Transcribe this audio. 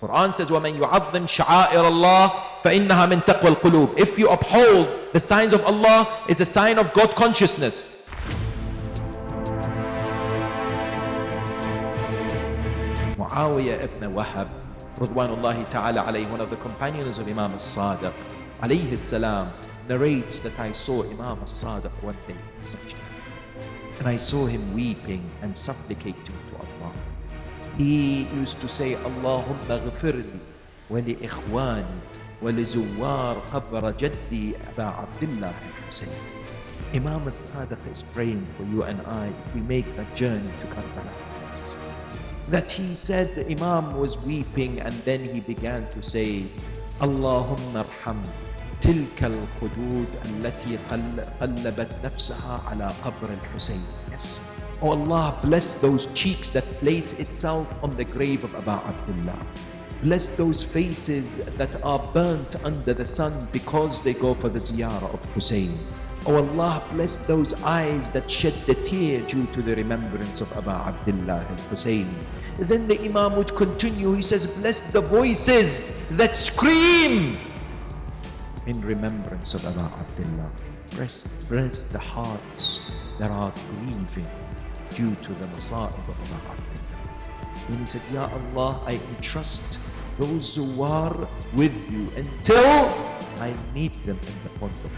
Quran says, وَمَنْ يُعَظِّمْ شَعَائِرَ اللَّهِ فَإِنَّهَا مِنْ تَقْوَى الْقُلُوبِ If you uphold the signs of Allah, is a sign of God consciousness. Muawiyah ibn Wahab, Radwanullahi ta'ala alayhi, one of the companions of Imam al-Sadiq, alayhi salam, narrates that I saw Imam al-Sadiq one day in sajda. And I saw him weeping and supplicating to Allah. He used to say, wa li ikhwani wa li zuwar qabr jaddi Aba Abdullah al-Husayn. Imam al-Sadiq is praying for you and I if we make that journey to Karbala. That he said the Imam was weeping and then he began to say, Allahumma arham تلك الخدود التي قلبت نفسها على قبر الحسين yes oh Allah bless those cheeks that place itself on the grave of Abu Abdullah. Bless those faces that are burnt under the sun because they go for the ziyarah of Hussein. Oh Allah bless those eyes that shed the tear due to the remembrance of Abu Abdullah al-Hussein then the Imam would continue. He says bless the voices that scream in remembrance of Abu Abdullah. Bless, bless the hearts that are grieving due to the masa'ib of Abdullah. And he said, Ya Allah, I entrust those who are with you until I meet them in the pond of